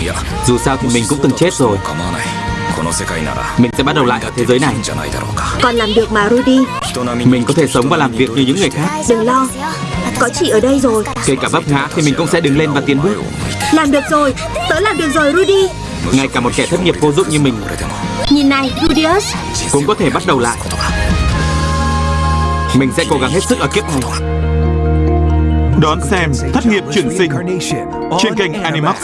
Dạ, dù sao thì mình cũng từng chết rồi. Mình sẽ bắt đầu lại ở thế giới này. Còn làm được mà Rudy. Mình có thể sống và làm việc như những người khác. Đừng lo. Có chị ở đây rồi. Kể cả vấp ngã thì mình cũng sẽ đứng lên và tiến bước. Làm được rồi. Tớ làm được rồi Rudy. Ngay cả một kẻ thất nghiệp vô dụng như mình. Nhìn này Rudius. Cũng có thể bắt đầu lại. Mình sẽ cố gắng hết sức ở kiếp này. Đón xem Thất nghiệp chuyển sinh trên kênh Animax.